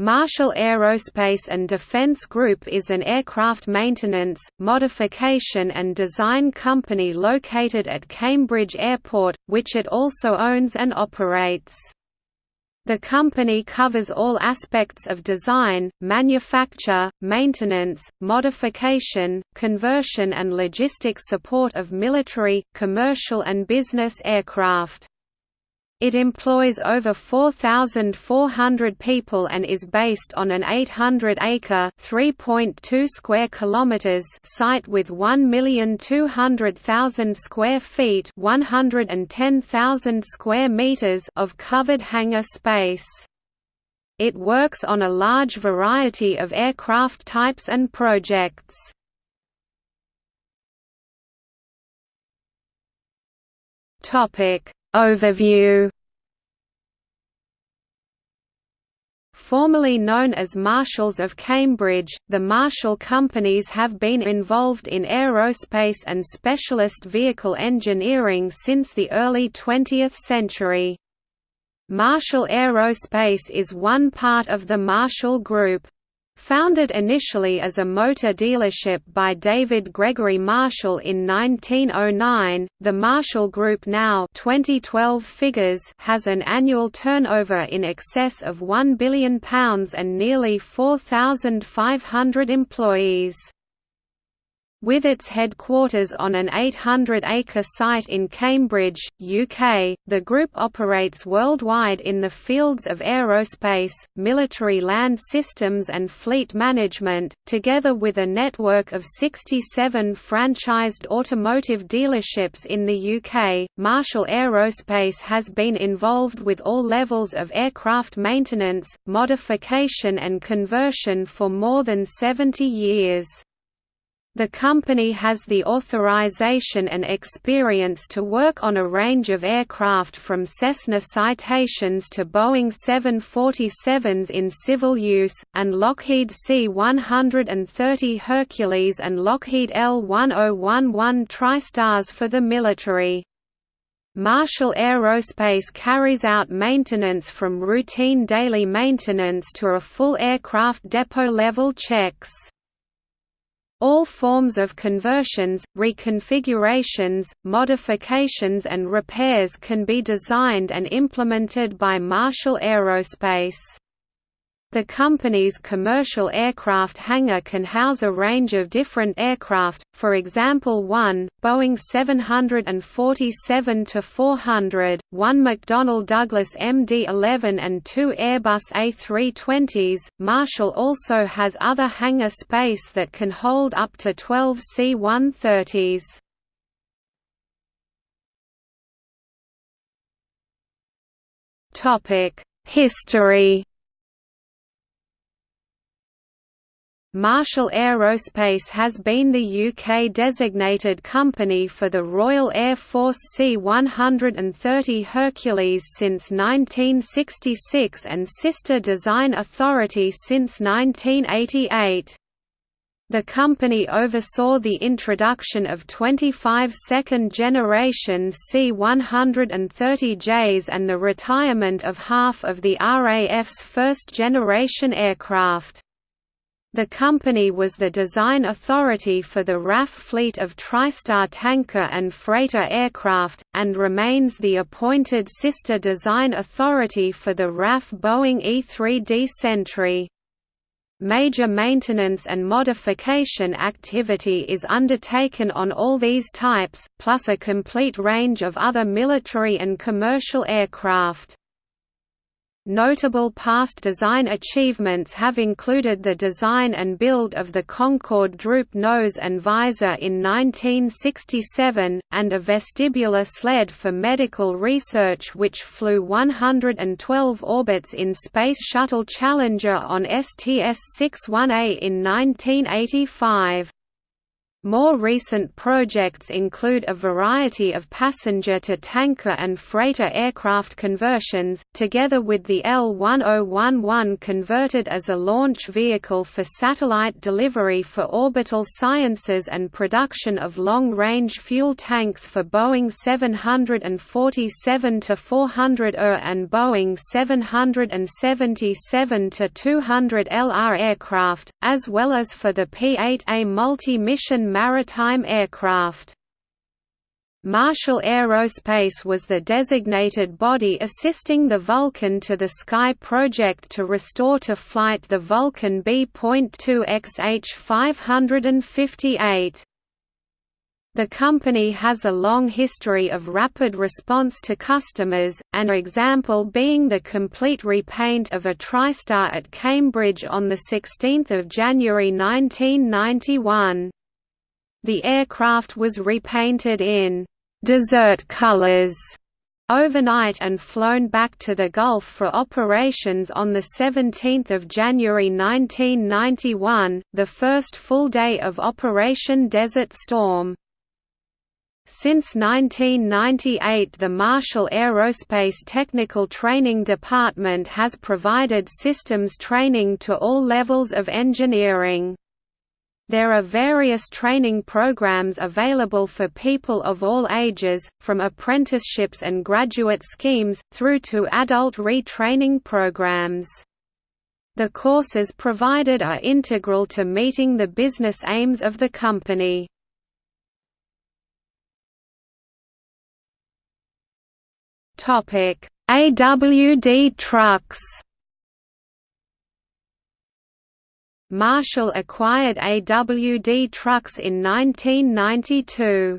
Marshall Aerospace and Defense Group is an aircraft maintenance, modification and design company located at Cambridge Airport, which it also owns and operates. The company covers all aspects of design, manufacture, maintenance, modification, conversion and logistic support of military, commercial and business aircraft. It employs over 4,400 people and is based on an 800-acre (3.2 square kilometers) site with 1,200,000 square feet (110,000 square meters) of covered hangar space. It works on a large variety of aircraft types and projects. Topic Overview Formerly known as Marshalls of Cambridge, the Marshall companies have been involved in aerospace and specialist vehicle engineering since the early 20th century. Marshall Aerospace is one part of the Marshall Group. Founded initially as a motor dealership by David Gregory Marshall in 1909, the Marshall Group now 2012 figures has an annual turnover in excess of £1 billion and nearly 4,500 employees. With its headquarters on an 800-acre site in Cambridge, UK, the group operates worldwide in the fields of aerospace, military land systems and fleet management, together with a network of 67 franchised automotive dealerships in the UK. Marshall Aerospace has been involved with all levels of aircraft maintenance, modification and conversion for more than 70 years. The company has the authorization and experience to work on a range of aircraft from Cessna Citations to Boeing 747s in civil use, and Lockheed C-130 Hercules and Lockheed L-1011 TriStars for the military. Marshall Aerospace carries out maintenance from routine daily maintenance to a full aircraft depot-level checks. All forms of conversions, reconfigurations, modifications and repairs can be designed and implemented by Marshall Aerospace. The company's commercial aircraft hangar can house a range of different aircraft, for example one, Boeing 747-400, one McDonnell Douglas MD-11 and two Airbus A320s. Marshall also has other hangar space that can hold up to 12 C-130s. History Marshall Aerospace has been the UK designated company for the Royal Air Force C-130 Hercules since 1966 and Sister Design Authority since 1988. The company oversaw the introduction of 25 second-generation C-130Js and the retirement of half of the RAF's first-generation aircraft. The company was the design authority for the RAF fleet of TriStar tanker and freighter aircraft, and remains the appointed sister design authority for the RAF Boeing E-3D Sentry. Major maintenance and modification activity is undertaken on all these types, plus a complete range of other military and commercial aircraft. Notable past design achievements have included the design and build of the Concorde droop nose and visor in 1967, and a vestibular sled for medical research which flew 112 orbits in Space Shuttle Challenger on STS-61A in 1985. More recent projects include a variety of passenger-to-tanker and freighter aircraft conversions, together with the L-1011 converted as a launch vehicle for satellite delivery for orbital sciences and production of long-range fuel tanks for Boeing 747-400ER and Boeing 777-200 LR aircraft, as well as for the P-8A multi-mission maritime aircraft. Marshall Aerospace was the designated body assisting the Vulcan to the Sky project to restore to flight the Vulcan B.2 XH558. The company has a long history of rapid response to customers, an example being the complete repaint of a TriStar at Cambridge on 16 January 1991. The aircraft was repainted in «desert colors» overnight and flown back to the Gulf for operations on 17 January 1991, the first full day of Operation Desert Storm. Since 1998 the Marshall Aerospace Technical Training Department has provided systems training to all levels of engineering. There are various training programs available for people of all ages, from apprenticeships and graduate schemes, through to adult retraining programs. The courses provided are integral to meeting the business aims of the company. AWD trucks Marshall acquired AWD Trucks in 1992.